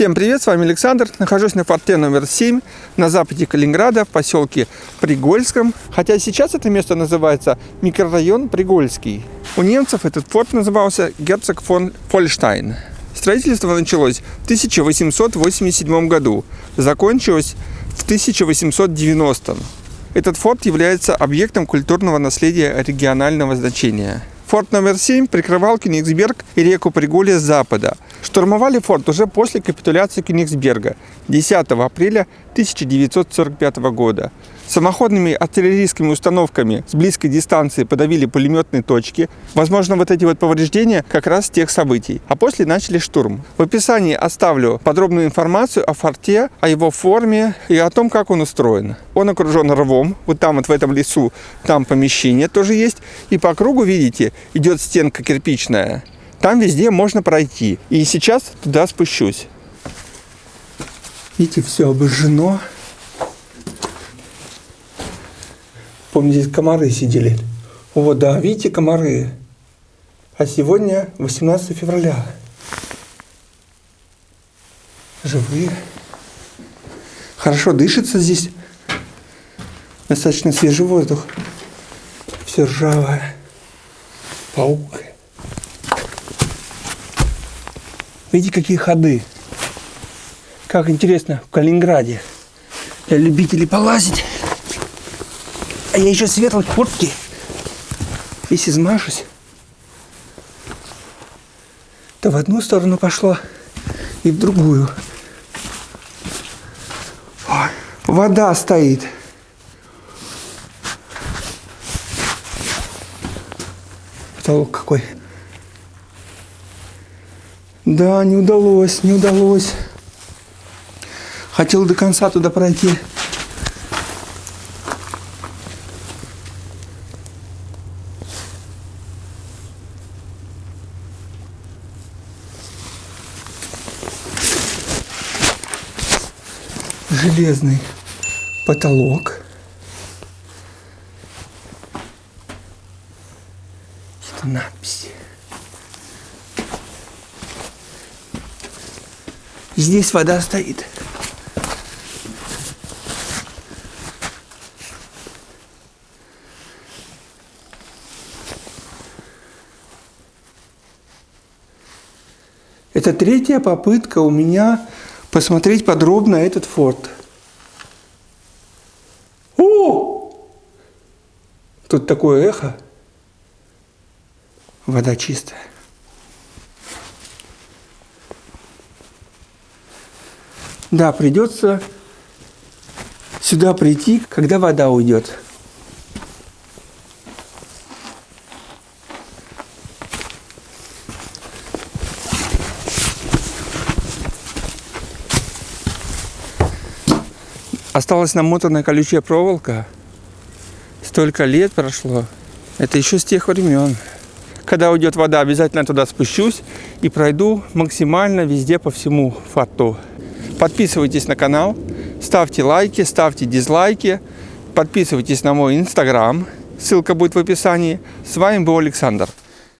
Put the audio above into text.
Всем привет, с вами Александр. Нахожусь на форте номер 7 на западе Калининграда в поселке Пригольском. Хотя сейчас это место называется микрорайон Пригольский. У немцев этот форт назывался Герцог фон Фольштайн. Строительство началось в 1887 году, закончилось в 1890. Этот форт является объектом культурного наследия регионального значения. Форт номер 7 прикрывал Кенигсберг и реку Приголье с запада. Штурмовали форт уже после капитуляции Кенигсберга 10 апреля 1945 года. Самоходными артиллерийскими установками с близкой дистанции подавили пулеметные точки. Возможно, вот эти вот повреждения как раз тех событий. А после начали штурм. В описании оставлю подробную информацию о форте, о его форме и о том, как он устроен. Он окружен рвом. Вот там вот в этом лесу, там помещение тоже есть. И по кругу, видите, идет стенка кирпичная. Там везде можно пройти. И сейчас туда спущусь. Видите, все обожжено. Помню, здесь комары сидели. О, да, видите, комары. А сегодня 18 февраля. Живые. Хорошо дышится здесь. Достаточно свежий воздух. Все ржавое. Паук. Видите, какие ходы. Как интересно в Калининграде. Для любителей полазить. А я еще светлой куртки. Весь измажусь. То в одну сторону пошло и в другую. Ой, вода стоит. Потолок какой. Да, не удалось, не удалось. Хотел до конца туда пройти. железный потолок. Что надписи. Здесь вода стоит. Это третья попытка у меня посмотреть подробно этот форт. О! Тут такое эхо. Вода чистая. Да, придется сюда прийти, когда вода уйдет. Осталась намотанная колючая проволока. Столько лет прошло. Это еще с тех времен. Когда уйдет вода, обязательно туда спущусь и пройду максимально везде по всему форту. Подписывайтесь на канал, ставьте лайки, ставьте дизлайки, подписывайтесь на мой инстаграм, ссылка будет в описании. С вами был Александр.